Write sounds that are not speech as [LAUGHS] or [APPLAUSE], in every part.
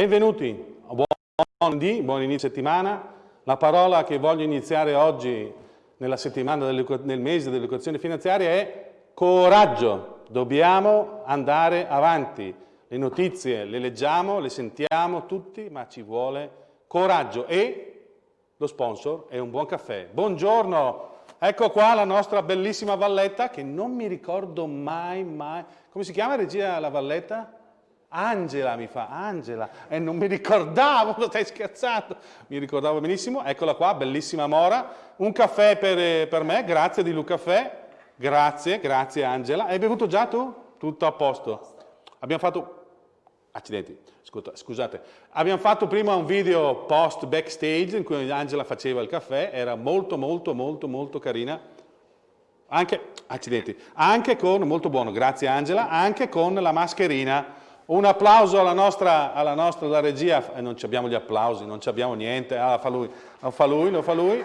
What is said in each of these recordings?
Benvenuti, buon, buon inizio settimana. La parola che voglio iniziare oggi nella settimana nel mese dell'educazione finanziaria è coraggio. Dobbiamo andare avanti. Le notizie le leggiamo, le sentiamo tutti, ma ci vuole coraggio e lo sponsor è un buon caffè. Buongiorno, ecco qua la nostra bellissima valletta che non mi ricordo mai, mai. Come si chiama regia la valletta? Angela mi fa, Angela, e non mi ricordavo, [LAUGHS] lo stai scherzando, mi ricordavo benissimo, eccola qua, bellissima Mora, un caffè per, per me, grazie di Luca Caffè, grazie, grazie Angela, hai bevuto già tu? Tutto a posto. Abbiamo fatto, accidenti, scusate, abbiamo fatto prima un video post backstage in cui Angela faceva il caffè, era molto molto molto molto carina, anche, accidenti, anche con, molto buono, grazie Angela, anche con la mascherina, un applauso alla nostra, alla nostra regia, eh, non abbiamo gli applausi, non abbiamo niente, ah, fa lui, lo fa lui, lo fa lui.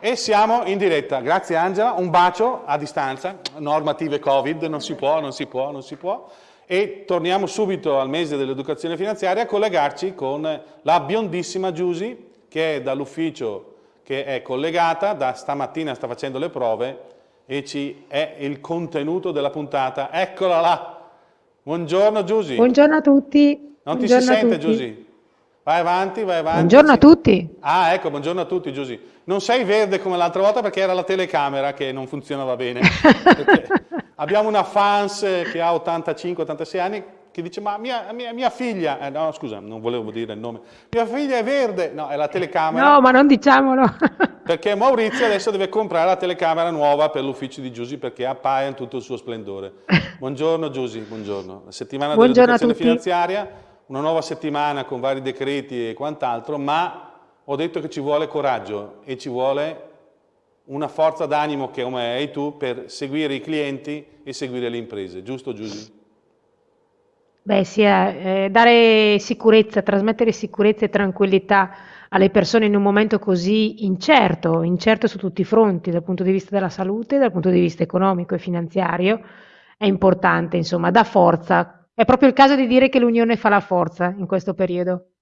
E siamo in diretta, grazie Angela, un bacio a distanza, normative Covid, non si può, non si può, non si può. E torniamo subito al mese dell'educazione finanziaria a collegarci con la biondissima Giusy, che è dall'ufficio che è collegata, da stamattina sta facendo le prove e ci è il contenuto della puntata. Eccola là! Buongiorno Giusy. Buongiorno a tutti. Non buongiorno ti si sente Giusy? Vai avanti, vai avanti. Buongiorno a tutti. Ah, ecco, buongiorno a tutti Giusy. Non sei verde come l'altra volta perché era la telecamera che non funzionava bene. [LAUGHS] abbiamo una fans che ha 85-86 anni che dice ma mia, mia, mia figlia, eh, no scusa non volevo dire il nome, mia figlia è verde, no è la telecamera. No ma non diciamolo. [LAUGHS] perché Maurizio adesso deve comprare la telecamera nuova per l'ufficio di Giusy perché appaia in tutto il suo splendore. [LAUGHS] Buongiorno Giusy, buongiorno. La settimana dell'educazione finanziaria, una nuova settimana con vari decreti e quant'altro, ma ho detto che ci vuole coraggio e ci vuole una forza d'animo che come hai tu per seguire i clienti e seguire le imprese, giusto Giusy? Beh, sì, eh, eh, dare sicurezza, trasmettere sicurezza e tranquillità alle persone in un momento così incerto, incerto su tutti i fronti, dal punto di vista della salute, dal punto di vista economico e finanziario, è importante, insomma, dà forza. È proprio il caso di dire che l'unione fa la forza in questo periodo.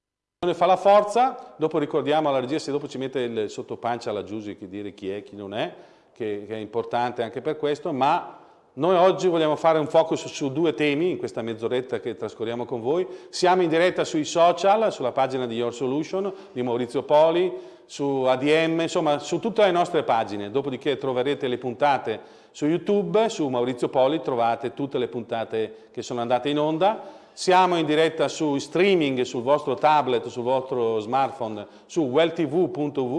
L'unione fa la forza, dopo ricordiamo alla regia se dopo ci mette il sottopancia alla Giusy che dire chi è, chi non è, che, che è importante anche per questo, ma noi oggi vogliamo fare un focus su due temi in questa mezz'oretta che trascorriamo con voi. Siamo in diretta sui social, sulla pagina di Your Solution di Maurizio Poli, su ADM, insomma su tutte le nostre pagine. Dopodiché troverete le puntate su YouTube, su Maurizio Poli trovate tutte le puntate che sono andate in onda. Siamo in diretta su streaming sul vostro tablet, sul vostro smartphone, su www.eu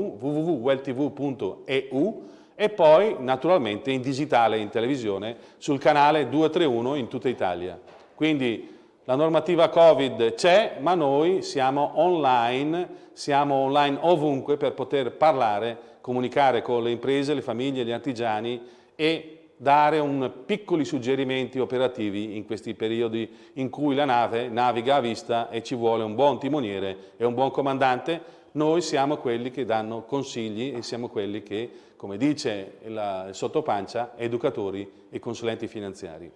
e poi naturalmente in digitale in televisione sul canale 231 in tutta Italia. Quindi la normativa Covid c'è, ma noi siamo online, siamo online ovunque per poter parlare, comunicare con le imprese, le famiglie, gli artigiani e dare piccoli suggerimenti operativi in questi periodi in cui la nave naviga a vista e ci vuole un buon timoniere e un buon comandante noi siamo quelli che danno consigli e siamo quelli che, come dice il sottopancia, educatori e consulenti finanziari.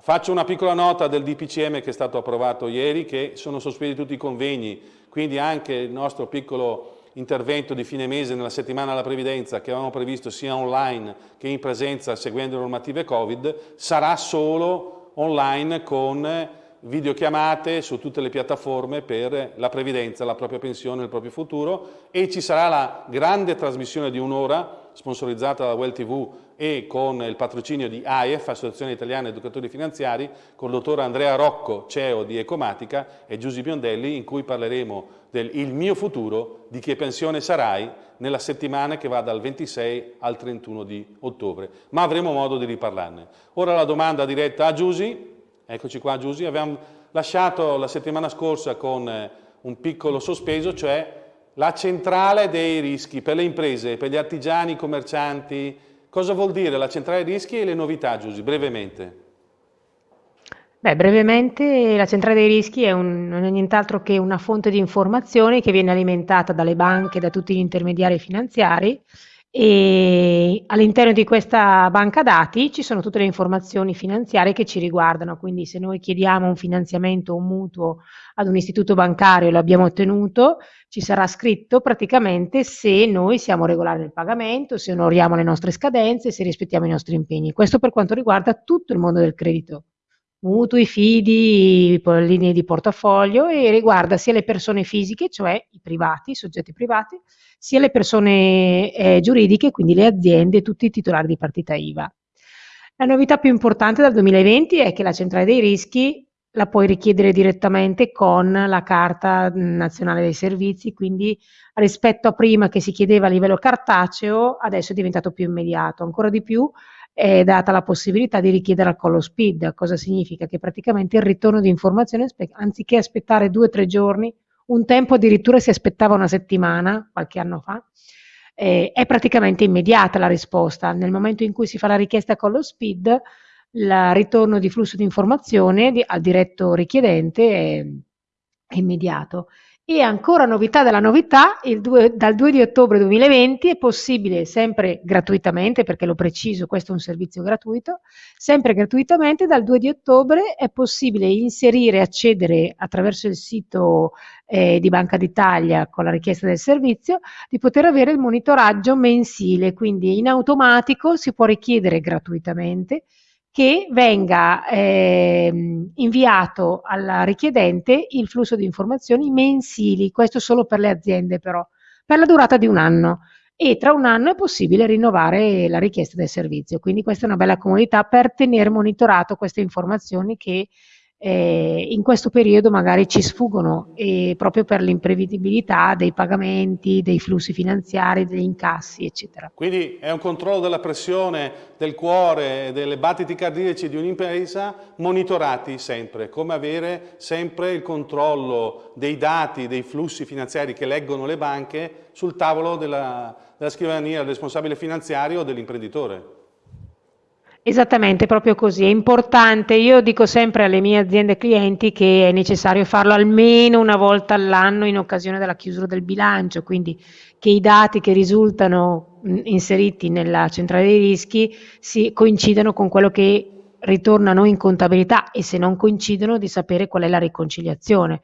Faccio una piccola nota del DPCM che è stato approvato ieri, che sono sospesi tutti i convegni, quindi anche il nostro piccolo intervento di fine mese nella settimana della previdenza che avevamo previsto sia online che in presenza seguendo le normative Covid, sarà solo online con videochiamate su tutte le piattaforme per la previdenza, la propria pensione, il proprio futuro e ci sarà la grande trasmissione di un'ora sponsorizzata da Well TV e con il patrocinio di AIEF, Associazione Italiana Educatori Finanziari, con il dottor Andrea Rocco, CEO di Ecomatica e Giusy Biondelli, in cui parleremo del Il mio futuro, di che pensione sarai, nella settimana che va dal 26 al 31 di ottobre. Ma avremo modo di riparlarne. Ora la domanda diretta a Giusy, Eccoci qua Giusy, abbiamo lasciato la settimana scorsa con eh, un piccolo sospeso, cioè la centrale dei rischi per le imprese, per gli artigiani, i commercianti. Cosa vuol dire la centrale dei rischi e le novità, Giusy, brevemente? Beh, brevemente la centrale dei rischi è un, non è nient'altro che una fonte di informazioni che viene alimentata dalle banche, da tutti gli intermediari finanziari e all'interno di questa banca dati ci sono tutte le informazioni finanziarie che ci riguardano, quindi se noi chiediamo un finanziamento o un mutuo ad un istituto bancario e lo abbiamo ottenuto, ci sarà scritto praticamente se noi siamo regolari nel pagamento, se onoriamo le nostre scadenze, se rispettiamo i nostri impegni. Questo per quanto riguarda tutto il mondo del credito mutui, fidi, linee di portafoglio e riguarda sia le persone fisiche, cioè i privati, i soggetti privati, sia le persone eh, giuridiche, quindi le aziende e tutti i titolari di partita IVA. La novità più importante dal 2020 è che la centrale dei rischi la puoi richiedere direttamente con la Carta Nazionale dei Servizi, quindi rispetto a prima che si chiedeva a livello cartaceo, adesso è diventato più immediato. Ancora di più è data la possibilità di richiedere al collo speed. Cosa significa? Che praticamente il ritorno di informazioni, anziché aspettare due o tre giorni, un tempo addirittura si aspettava una settimana, qualche anno fa, eh, è praticamente immediata la risposta. Nel momento in cui si fa la richiesta con lo speed, il ritorno di flusso di informazione di, al diretto richiedente è, è immediato. E ancora novità della novità, 2, dal 2 di ottobre 2020 è possibile, sempre gratuitamente, perché lo preciso, questo è un servizio gratuito, sempre gratuitamente dal 2 di ottobre è possibile inserire, accedere attraverso il sito eh, di Banca d'Italia con la richiesta del servizio, di poter avere il monitoraggio mensile, quindi in automatico si può richiedere gratuitamente che venga eh, inviato al richiedente il flusso di informazioni mensili, questo solo per le aziende però, per la durata di un anno. E tra un anno è possibile rinnovare la richiesta del servizio, quindi questa è una bella comodità per tenere monitorato queste informazioni che eh, in questo periodo magari ci sfuggono e proprio per l'imprevedibilità dei pagamenti, dei flussi finanziari, degli incassi, eccetera. Quindi è un controllo della pressione del cuore, delle battiti cardiaci di un'impresa monitorati sempre, come avere sempre il controllo dei dati, dei flussi finanziari che leggono le banche sul tavolo della, della scrivania del responsabile finanziario o dell'imprenditore. Esattamente, proprio così. È importante, io dico sempre alle mie aziende clienti che è necessario farlo almeno una volta all'anno in occasione della chiusura del bilancio, quindi che i dati che risultano inseriti nella centrale dei rischi si coincidano con quello che ritornano in contabilità e se non coincidono di sapere qual è la riconciliazione.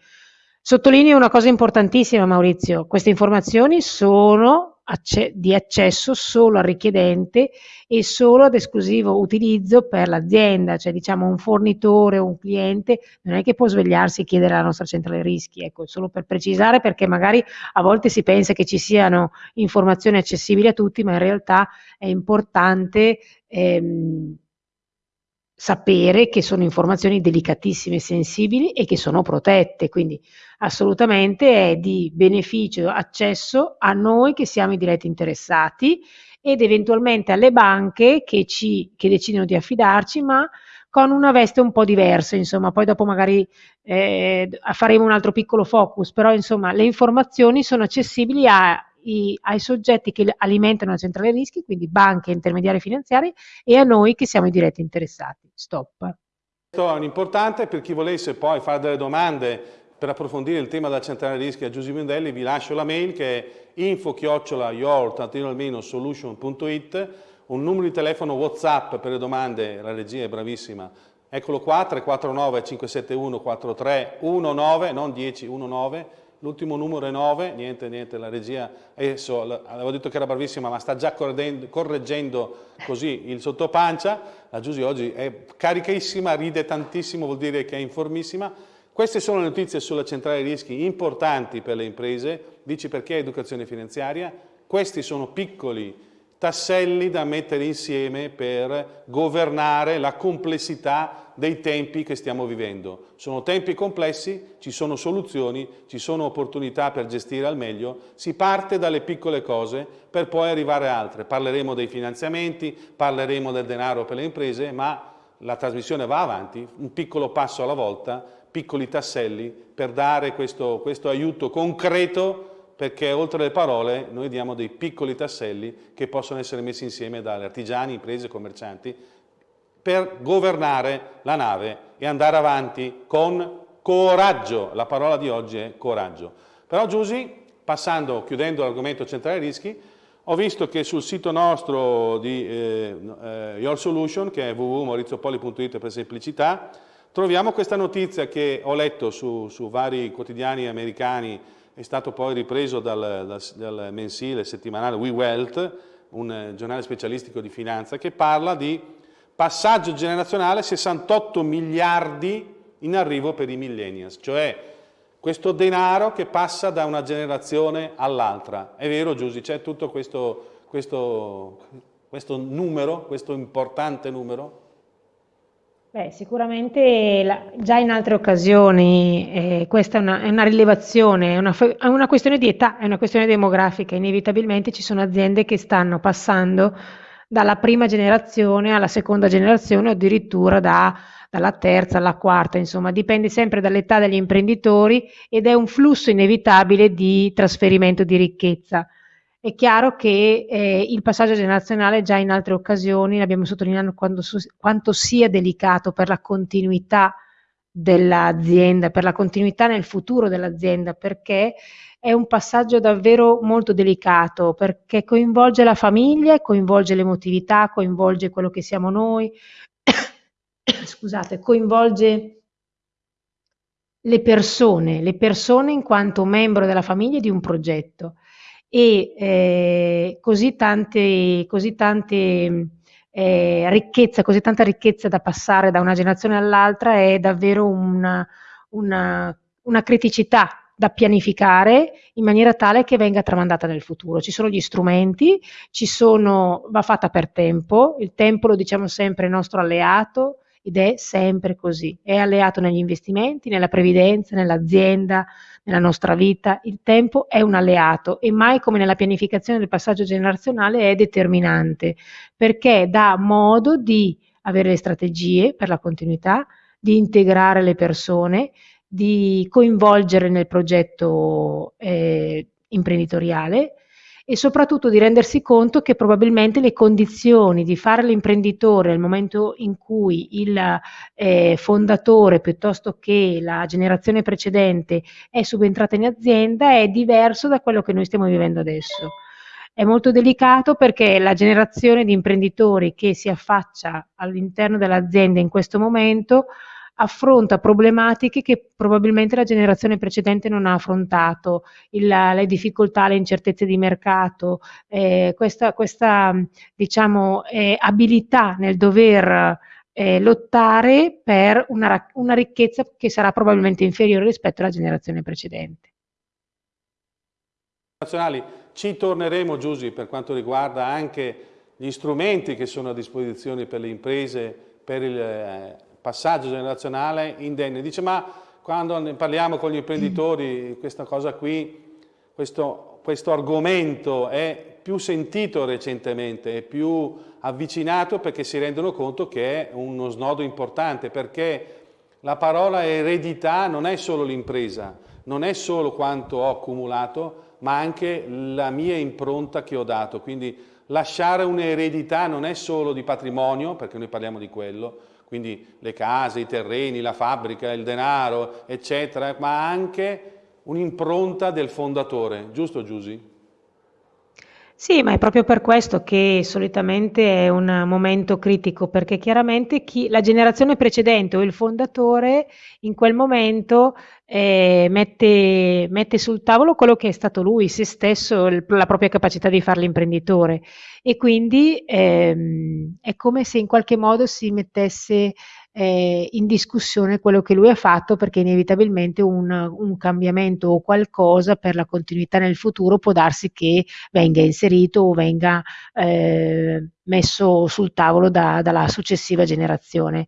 Sottolineo una cosa importantissima Maurizio, queste informazioni sono di accesso solo al richiedente e solo ad esclusivo utilizzo per l'azienda, cioè diciamo un fornitore o un cliente non è che può svegliarsi e chiedere alla nostra centrale rischi, ecco, solo per precisare perché magari a volte si pensa che ci siano informazioni accessibili a tutti, ma in realtà è importante ehm, sapere che sono informazioni delicatissime sensibili e che sono protette, quindi assolutamente è di beneficio accesso a noi che siamo i diretti interessati ed eventualmente alle banche che, ci, che decidono di affidarci, ma con una veste un po' diversa, insomma, poi dopo magari eh, faremo un altro piccolo focus, però insomma le informazioni sono accessibili a i, ai soggetti che alimentano la centrale rischi, quindi banche, intermediari finanziari, e a noi che siamo i diretti interessati. Stop. Questo è importante per chi volesse poi fare delle domande per approfondire il tema della centrale rischi a Giuseppe Mondelli, vi lascio la mail che è info-your-solution.it, un numero di telefono WhatsApp per le domande, la regia è bravissima, eccolo qua, 349 571 4319, non 1019, l'ultimo numero è 9, niente, niente, la regia adesso avevo detto che era bravissima ma sta già correggendo così il sottopancia, la Giusy oggi è carichissima, ride tantissimo, vuol dire che è informissima. Queste sono le notizie sulla centrale rischi importanti per le imprese, dici perché educazione finanziaria, questi sono piccoli tasselli da mettere insieme per governare la complessità dei tempi che stiamo vivendo. Sono tempi complessi, ci sono soluzioni, ci sono opportunità per gestire al meglio, si parte dalle piccole cose per poi arrivare a altre. Parleremo dei finanziamenti, parleremo del denaro per le imprese, ma la trasmissione va avanti, un piccolo passo alla volta, piccoli tasselli per dare questo, questo aiuto concreto perché oltre alle parole noi diamo dei piccoli tasselli che possono essere messi insieme dalle artigiani, imprese, commercianti per governare la nave e andare avanti con coraggio. La parola di oggi è coraggio. Però Giusy, passando, chiudendo l'argomento centrale rischi, ho visto che sul sito nostro di eh, eh, Your Solution, che è www.maurizopoli.it per semplicità, troviamo questa notizia che ho letto su, su, vari quotidiani americani, è stato poi ripreso dal, dal, dal mensile settimanale We un eh, giornale specialistico di finanza, che parla di passaggio generazionale 68 miliardi in arrivo per i millennials, cioè questo denaro che passa da una generazione all'altra. È vero Giusy, c'è tutto questo, questo, questo, numero, questo importante numero? Beh, sicuramente la, già in altre occasioni eh, questa è una, è una rilevazione, è una, è una, questione di età, è una questione demografica, inevitabilmente ci sono aziende che stanno passando dalla prima generazione alla seconda generazione o addirittura da dalla terza alla quarta, insomma dipende sempre dall'età degli imprenditori ed è un flusso inevitabile di trasferimento di ricchezza. È chiaro che eh, il passaggio generazionale già in altre occasioni abbiamo sottolineato quando, quanto sia delicato per la continuità dell'azienda, per la continuità nel futuro dell'azienda, perché è un passaggio davvero molto delicato, perché coinvolge la famiglia, coinvolge l'emotività, coinvolge quello che siamo noi, [COUGHS] scusate, coinvolge le persone, le persone in quanto membro della famiglia di un progetto e eh, così tante, così tante eh, ricchezza, così tanta ricchezza da passare da una generazione all'altra è davvero una, una, una criticità da pianificare in maniera tale che venga tramandata nel futuro. Ci sono gli strumenti, ci sono, va fatta per tempo, il tempo lo diciamo sempre il nostro alleato, ed è sempre così. È alleato negli investimenti, nella previdenza, nell'azienda, nella nostra vita. Il tempo è un alleato e mai come nella pianificazione del passaggio generazionale è determinante perché dà modo di avere le strategie per la continuità, di integrare le persone, di coinvolgere nel progetto eh, imprenditoriale e soprattutto di rendersi conto che probabilmente le condizioni di fare l'imprenditore nel momento in cui il eh, fondatore piuttosto che la generazione precedente è subentrata in azienda è diverso da quello che noi stiamo vivendo adesso. È molto delicato perché la generazione di imprenditori che si affaccia all'interno dell'azienda in questo momento affronta problematiche che probabilmente la generazione precedente non ha affrontato, il, le difficoltà, le incertezze di mercato, eh, questa, questa diciamo, eh, abilità nel dover eh, lottare per una, una ricchezza che sarà probabilmente inferiore rispetto alla generazione precedente. Ci torneremo Giusy per quanto riguarda anche gli strumenti che sono a disposizione per le imprese, per il eh, passaggio generazionale indenne. Dice ma quando ne parliamo con gli imprenditori questa cosa qui, questo, questo argomento è più sentito recentemente, è più avvicinato perché si rendono conto che è uno snodo importante, perché la parola eredità non è solo l'impresa, non è solo quanto ho accumulato, ma anche la mia impronta che ho dato. Quindi lasciare un'eredità non è solo di patrimonio, perché noi parliamo di quello, quindi le case, i terreni, la fabbrica, il denaro, eccetera, ma anche un'impronta del fondatore, giusto Giusy? Sì, ma è proprio per questo che solitamente è un momento critico, perché chiaramente chi, la generazione precedente o il fondatore in quel momento eh, mette, mette, sul tavolo quello che è stato lui, se stesso, il, la propria capacità di fare l'imprenditore. E quindi ehm, è come se in qualche modo si mettesse eh, in discussione quello che lui ha fatto perché inevitabilmente un, un, cambiamento o qualcosa per la continuità nel futuro può darsi che venga inserito o venga eh, messo sul tavolo da, dalla successiva generazione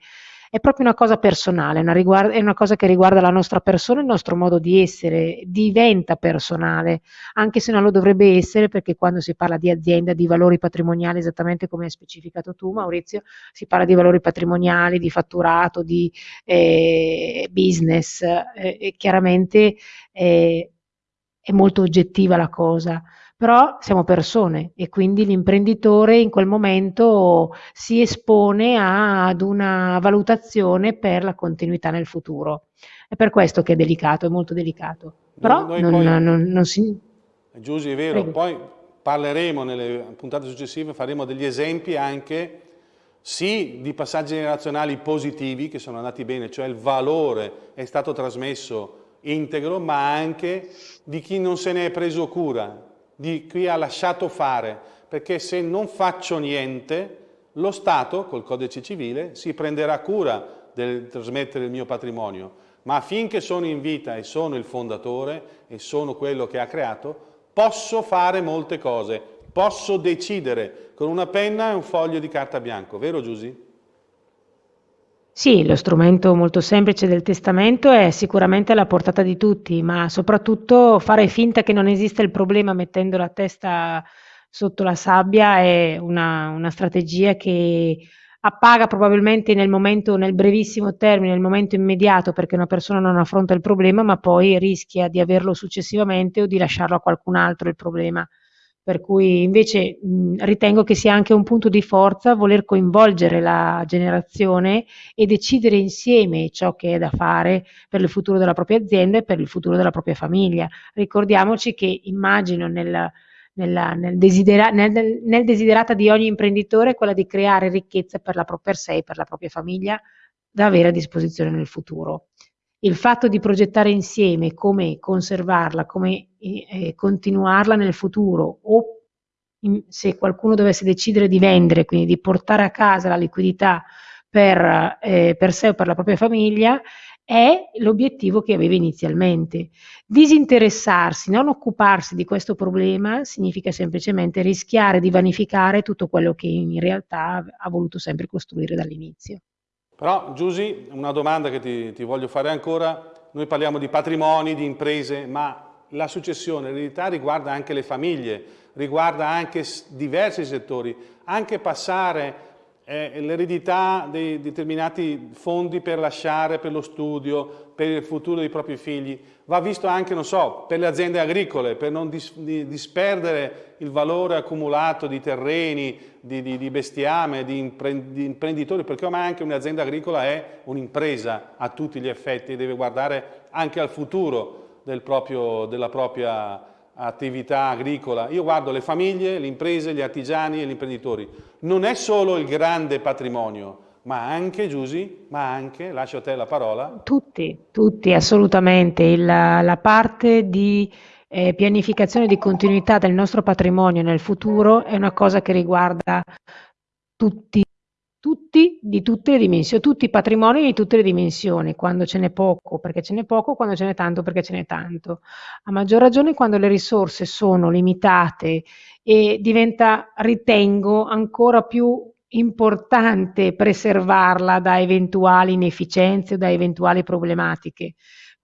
è proprio una cosa personale, una riguarda, è una cosa che riguarda la nostra persona, il nostro modo di essere, diventa personale, anche se non lo dovrebbe essere perché quando si parla di azienda, di valori patrimoniali, esattamente come hai specificato tu Maurizio, si parla di valori patrimoniali, di fatturato, di eh, business, eh, chiaramente eh, è molto oggettiva la cosa però siamo persone e quindi l'imprenditore in quel momento si espone a, ad una valutazione per la continuità nel futuro. È per questo che è delicato, è molto delicato. Però noi non, poi, non, non, si... Giusy, è vero, Prego. poi parleremo nelle puntate successive, faremo degli esempi anche sì di passaggi generazionali positivi che sono andati bene, cioè il valore è stato trasmesso integro, ma anche di chi non se ne è preso cura, di chi ha lasciato fare, perché se non faccio niente, lo Stato, col codice civile, si prenderà cura del trasmettere il mio patrimonio, ma finché sono in vita e sono il fondatore e sono quello che ha creato, posso fare molte cose, posso decidere. Con una penna e un foglio di carta bianco, vero Giusy? Sì, lo strumento molto semplice del testamento è sicuramente alla portata di tutti, ma soprattutto fare finta che non esiste il problema mettendo la testa sotto la sabbia è una, una strategia che appaga probabilmente nel momento, nel brevissimo termine, nel momento immediato perché una persona non affronta il problema, ma poi rischia di averlo successivamente o di lasciarlo a qualcun altro il problema. Per cui invece mh, ritengo che sia anche un punto di forza voler coinvolgere la generazione e decidere insieme ciò che è da fare per il futuro della propria azienda e per il futuro della propria famiglia. Ricordiamoci che immagino nel nella, nel, desidera, nel, nel, desiderata di ogni imprenditore quella di creare ricchezza per, la, per sé e per la propria famiglia da avere a disposizione nel futuro. Il fatto di progettare insieme come conservarla, come eh, continuarla nel futuro o se qualcuno dovesse decidere di vendere, quindi di portare a casa la liquidità per, eh, per sé o per la propria famiglia, è l'obiettivo che aveva inizialmente. Disinteressarsi, non occuparsi di questo problema significa semplicemente rischiare di vanificare tutto quello che in realtà ha voluto sempre costruire dall'inizio. Però Giusy, una domanda che ti, ti voglio fare ancora, noi parliamo di patrimoni, di imprese, ma la successione, l'eredità riguarda anche le famiglie, riguarda anche diversi settori, anche passare eh, l'eredità di determinati fondi per lasciare per lo studio, per il futuro dei propri figli, va visto anche, non so, per le aziende agricole, per non dis disperdere il valore accumulato di terreni, di, di, di bestiame, di, impre di, imprenditori, perché ormai anche un'azienda agricola è un'impresa a tutti gli effetti deve guardare anche al futuro del proprio, della propria attività agricola, io guardo le famiglie, le imprese, gli artigiani e gli imprenditori. Non è solo il grande patrimonio, ma anche, Giusy, ma anche, lascio a te la parola. Tutti, tutti, assolutamente. Il, la parte di eh, pianificazione di continuità del nostro patrimonio nel futuro è una cosa che riguarda tutti tutti di tutte le dimensioni, tutti i patrimoni di tutte le dimensioni, quando ce n'è poco perché ce n'è poco, quando ce n'è tanto perché ce n'è tanto. A maggior ragione quando le risorse sono limitate e diventa, ritengo, ancora più importante preservarla da eventuali inefficienze o da eventuali problematiche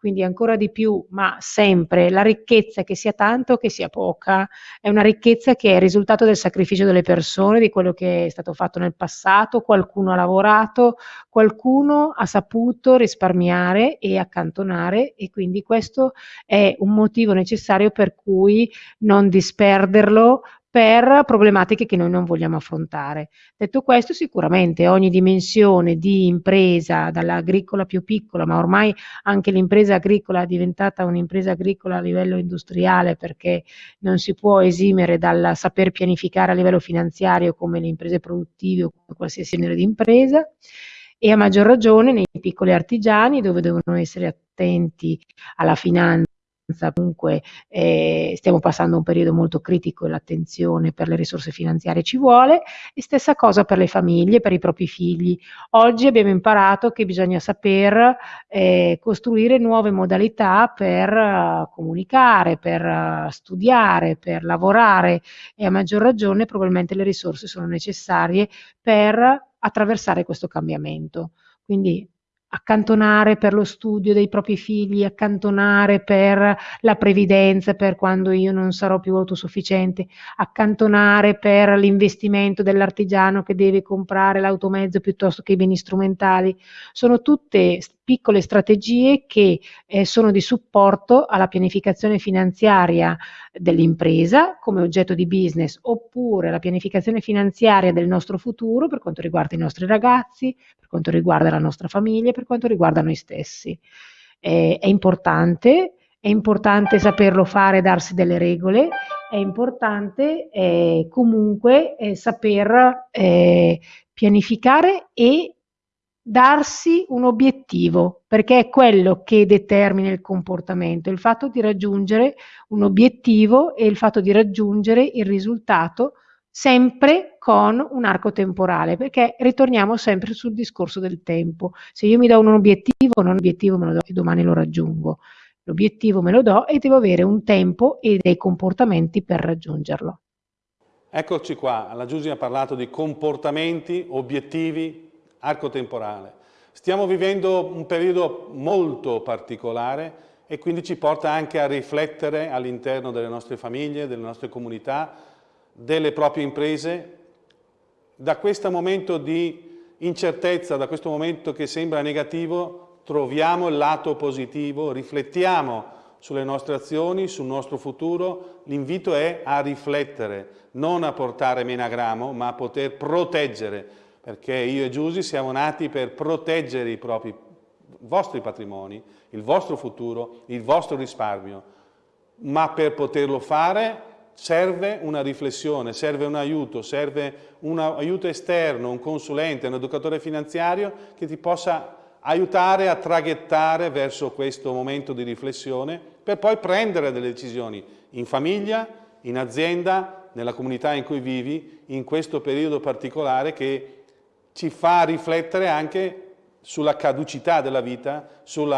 quindi ancora di più, ma sempre la ricchezza che sia tanto o che sia poca, è una ricchezza che è il risultato del sacrificio delle persone, di quello che è stato fatto nel passato, qualcuno ha lavorato, qualcuno ha saputo risparmiare e accantonare e quindi questo è un motivo necessario per cui non disperderlo per problematiche che noi non vogliamo affrontare. Detto questo, sicuramente ogni dimensione di impresa, dall'agricola più piccola, ma ormai anche l'impresa agricola è diventata un'impresa agricola a livello industriale perché non si può esimere dal saper pianificare a livello finanziario come le imprese produttive o qualsiasi genere di impresa e a maggior ragione nei piccoli artigiani dove devono essere attenti alla finanza comunque eh, stiamo passando un periodo molto critico e l'attenzione per le risorse finanziarie ci vuole e stessa cosa per le famiglie, per i propri figli. Oggi abbiamo imparato che bisogna saper eh, costruire nuove modalità per uh, comunicare, per uh, studiare, per lavorare e a maggior ragione probabilmente le risorse sono necessarie per attraversare questo cambiamento. Quindi accantonare per lo studio dei propri figli, accantonare per la previdenza per quando io non sarò più autosufficiente, accantonare per l'investimento dell'artigiano che deve comprare l'automezzo piuttosto che i beni strumentali. Sono tutte piccole strategie che eh, sono di supporto alla pianificazione finanziaria dell'impresa come oggetto di business oppure la pianificazione finanziaria del nostro futuro per quanto riguarda i nostri ragazzi, per quanto riguarda la nostra famiglia, per quanto riguarda noi stessi. Eh, è importante è importante saperlo fare, darsi delle regole, è importante eh, comunque eh, saper pianificare e darsi un obiettivo, perché è quello che determina il comportamento, il fatto di raggiungere un obiettivo e il fatto di raggiungere il risultato sempre con un arco temporale, perché ritorniamo sempre sul discorso del tempo. Se io mi do un obiettivo, un obiettivo me lo do e domani lo raggiungo. L'obiettivo me lo do e devo avere un tempo e dei comportamenti per raggiungerlo. Eccoci qua, la Giusy ha parlato di comportamenti, obiettivi, arco temporale. Stiamo vivendo un periodo molto particolare e quindi ci porta anche a riflettere all'interno delle nostre famiglie, delle nostre comunità, delle proprie imprese. Da questo momento di incertezza, da questo momento che sembra negativo, troviamo il lato positivo, riflettiamo sulle nostre azioni, sul nostro futuro. L'invito è a riflettere, non a portare menagramo, ma a poter proteggere perché io e Giusy siamo nati per proteggere i propri i vostri patrimoni, il vostro futuro, il vostro risparmio, ma per poterlo fare serve una riflessione, serve un aiuto, serve un aiuto esterno, un consulente, un educatore finanziario che ti possa aiutare a traghettare verso questo momento di riflessione per poi prendere delle decisioni in famiglia, in azienda, nella comunità in cui vivi, in questo periodo particolare che ci fa riflettere anche sulla caducità della vita, sul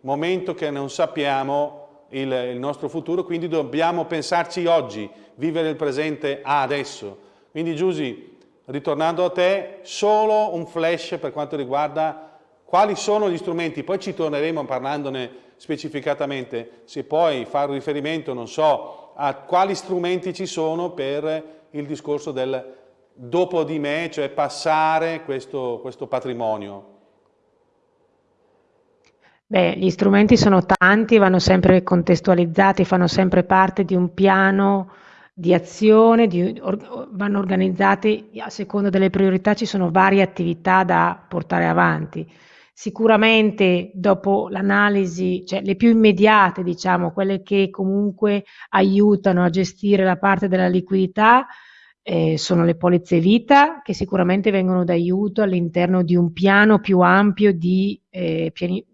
momento che non sappiamo il, il, nostro futuro, quindi dobbiamo pensarci oggi, vivere il presente adesso. Quindi Giusy, ritornando a te, solo un flash per quanto riguarda quali sono gli strumenti, poi ci torneremo parlandone specificatamente, se puoi fare riferimento, non so, a quali strumenti ci sono per il discorso del dopo di me, cioè passare questo, questo patrimonio? Beh, gli strumenti sono tanti, vanno sempre contestualizzati, fanno sempre parte di un piano di azione, di, or, vanno organizzati a seconda delle priorità, ci sono varie attività da portare avanti. Sicuramente dopo l'analisi, cioè le più immediate, diciamo, quelle che comunque aiutano a gestire la parte della liquidità, eh, sono le polizze vita che sicuramente vengono d'aiuto all'interno di un piano più ampio di eh, piani,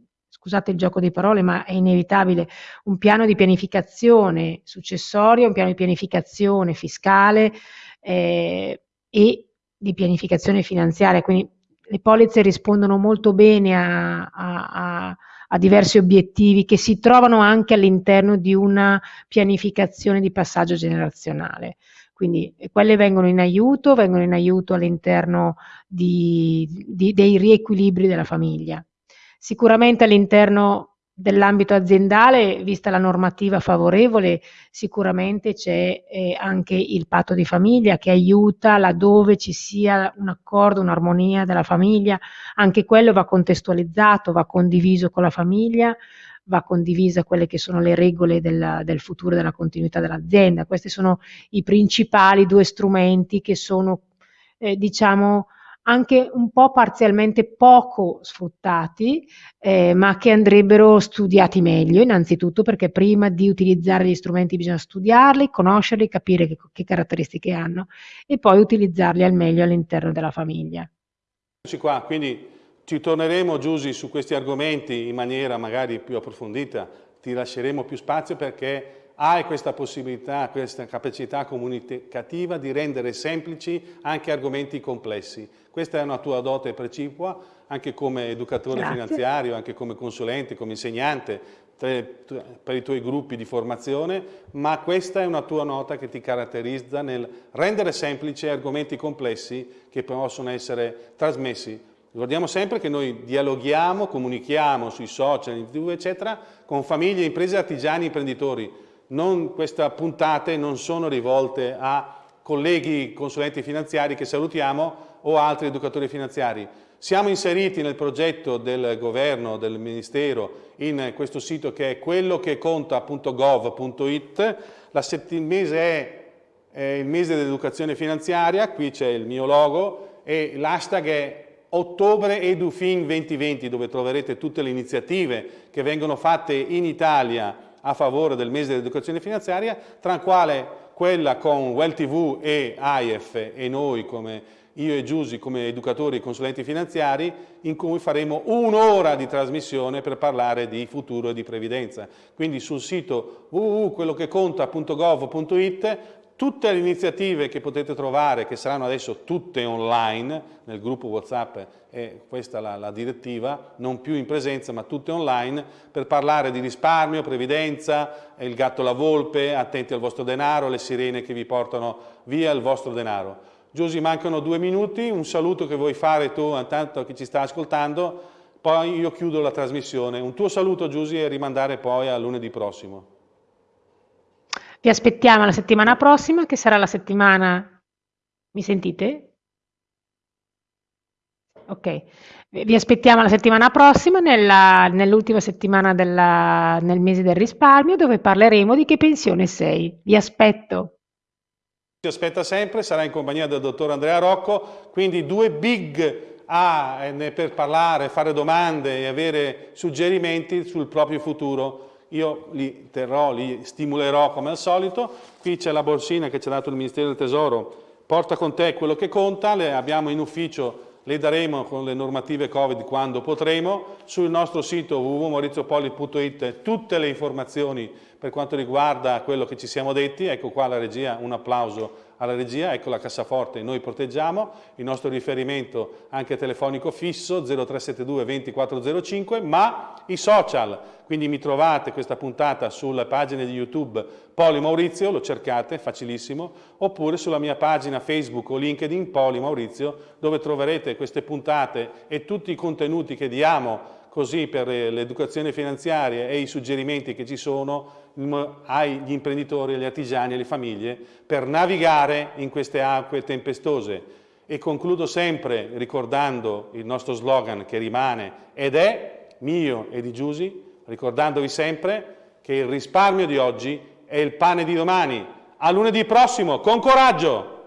scusate il gioco di parole, ma è inevitabile, un piano di pianificazione successoria, un piano di pianificazione fiscale eh, e di pianificazione finanziaria. Quindi le polizze rispondono molto bene a, a, a, a diversi obiettivi che si trovano anche all'interno di una pianificazione di passaggio generazionale. Quindi eh, quelle vengono in aiuto, vengono in aiuto all'interno dei riequilibri della famiglia. Sicuramente all'interno dell'ambito aziendale, vista la normativa favorevole, sicuramente c'è eh, anche il patto di famiglia che aiuta laddove ci sia un accordo, un'armonia della famiglia, anche quello va contestualizzato, va condiviso con la famiglia, va condivisa quelle che sono le regole del, del futuro della continuità dell'azienda. Questi sono i principali due strumenti che sono, eh, diciamo, anche un po' parzialmente poco sfruttati, eh, ma che andrebbero studiati meglio, innanzitutto perché prima di utilizzare gli strumenti bisogna studiarli, conoscerli, capire che, che caratteristiche hanno e poi utilizzarli al meglio all'interno della famiglia. Qua, quindi ci torneremo Giusy su questi argomenti in maniera magari più approfondita, ti lasceremo più spazio perché hai questa possibilità, questa capacità comunicativa di rendere semplici anche argomenti complessi. Questa è una tua dote precipua, anche come educatore Grazie. finanziario, anche come consulente, come insegnante, per i tuoi gruppi di formazione, ma questa è una tua nota che ti caratterizza nel rendere semplici argomenti complessi che possono essere trasmessi Ricordiamo sempre che noi dialoghiamo, comunichiamo sui social, in tv, eccetera, con famiglie, imprese, artigiani, imprenditori. Non, queste puntate non sono rivolte a colleghi consulenti finanziari che salutiamo o altri educatori finanziari. Siamo inseriti nel progetto del governo, del ministero, in questo sito che è quello che conta.gov.it. Il mese è, è il mese dell'educazione finanziaria, qui c'è il mio logo e l'hashtag è Ottobre EduFin 2020 dove troverete tutte le iniziative che vengono fatte in Italia a favore del mese dell'educazione finanziaria, tra quale quella con Well TV e AIF e noi come io e Giusy come educatori e consulenti finanziari, in cui faremo un'ora di trasmissione per parlare di futuro e di previdenza. Quindi sul sito www.quellocheconta.gov.it tutte le iniziative che potete trovare, che saranno adesso tutte online, nel gruppo Whatsapp è questa la, la direttiva, non più in presenza ma tutte online, per parlare di risparmio, previdenza, il gatto la volpe, attenti al vostro denaro, le sirene che vi portano via il vostro denaro. Giusy, mancano due minuti, un saluto che vuoi fare tu intanto chi ci sta ascoltando, poi io chiudo la trasmissione. Un tuo saluto Giusy e rimandare poi a lunedì prossimo. Vi aspettiamo la settimana prossima, che sarà la settimana... Mi sentite? Ok, vi aspettiamo la settimana prossima, nell'ultima settimana della, nel mese del risparmio, dove parleremo di che pensione sei. Vi aspetto. Ci aspetta sempre, sarà in compagnia del dottor Andrea Rocco, quindi due big A eh, per parlare, fare domande e avere suggerimenti sul proprio futuro. Io li terrò, li stimolerò come al solito. Qui c'è la borsina che ci ha dato il Ministero del Tesoro, porta con te quello che conta, le abbiamo in ufficio le daremo con le normative Covid quando potremo. Sul nostro sito www.mauriziopoli.it tutte le informazioni per quanto riguarda quello che ci siamo detti, ecco qua la regia, un applauso alla regia, ecco la cassaforte, noi proteggiamo, il nostro riferimento anche telefonico fisso 0372 2405, ma i social, quindi mi trovate questa puntata sulla pagina di YouTube Poli Maurizio, lo cercate, facilissimo, oppure sulla mia pagina Facebook o LinkedIn Poli Maurizio, dove troverete queste puntate e tutti i contenuti che diamo così per l'educazione finanziaria e i suggerimenti che ci sono agli imprenditori, agli artigiani, alle famiglie per navigare in queste acque tempestose. E concludo sempre ricordando il nostro slogan che rimane ed è mio e di Giusy, ricordandovi sempre che il risparmio di oggi è il pane di domani. A lunedì prossimo, con coraggio!